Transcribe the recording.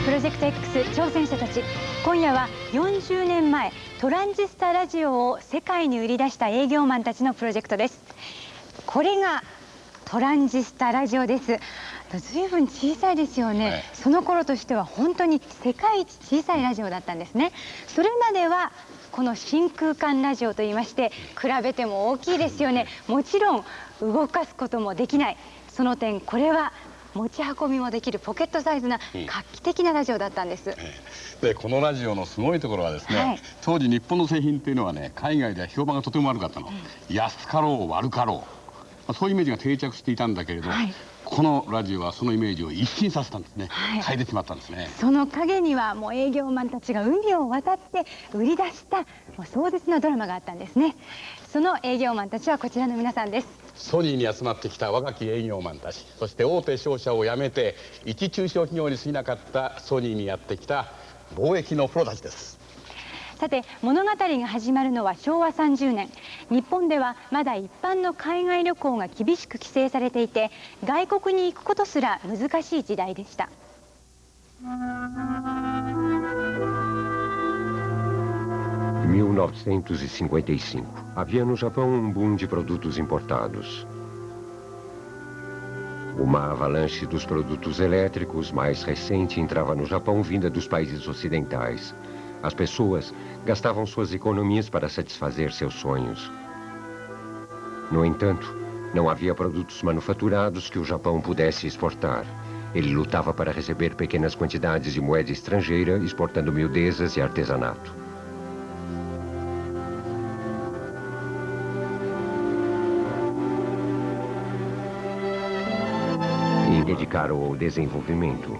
ジェクト X 挑戦者たち今夜は40年前トランジスタラジオを世界に売り出した営業マンたちのプロジェクトです。これがトランジスタラジオです。ずいぶん小さいですよね、はい、その頃としては本当に世界一小さいラジオだったんですね。それまではこの真空管ラジオといいまして比べても大きいですよね。もちろん動かすこともできない。その点これは持ち運びもできるポケットサイズな画期的なラジオだったんです、うん、でこのラジオのすごいところはですね、はい、当時日本の製品っていうのはね海外では評判がとても悪かったの、うん、安かろう悪かろう。そういうイメージが定着していたんだけれど、はい、このラジオはそのイメージを一新させたんですね、はい、変えてしまったんですね。その陰にはもう営業マンたちが海を渡って売り出したもう壮絶なドラマがあったんですね。その営業マンたちはこちらの皆さんです。ソニーに集まってきた若き営業マンたちそして大手商社を辞めて一中小企業に過ぎなかったソニーにやってきた貿易のプロたちですさて物語が始まるのは昭和30年日本ではまだ一般の海外旅行が厳しく規制されていて外国に行くことすら難しい時代でした 1955, havia no Japão um boom de produtos importados. Uma avalanche dos produtos elétricos mais recente entrava no Japão vinda dos países ocidentais. As pessoas gastavam suas economias para satisfazer seus sonhos. No entanto, não havia produtos manufaturados que o Japão pudesse exportar. Ele lutava para receber pequenas quantidades de moeda estrangeira, exportando miudezas e artesanato. dedicaram ao desenvolvimento.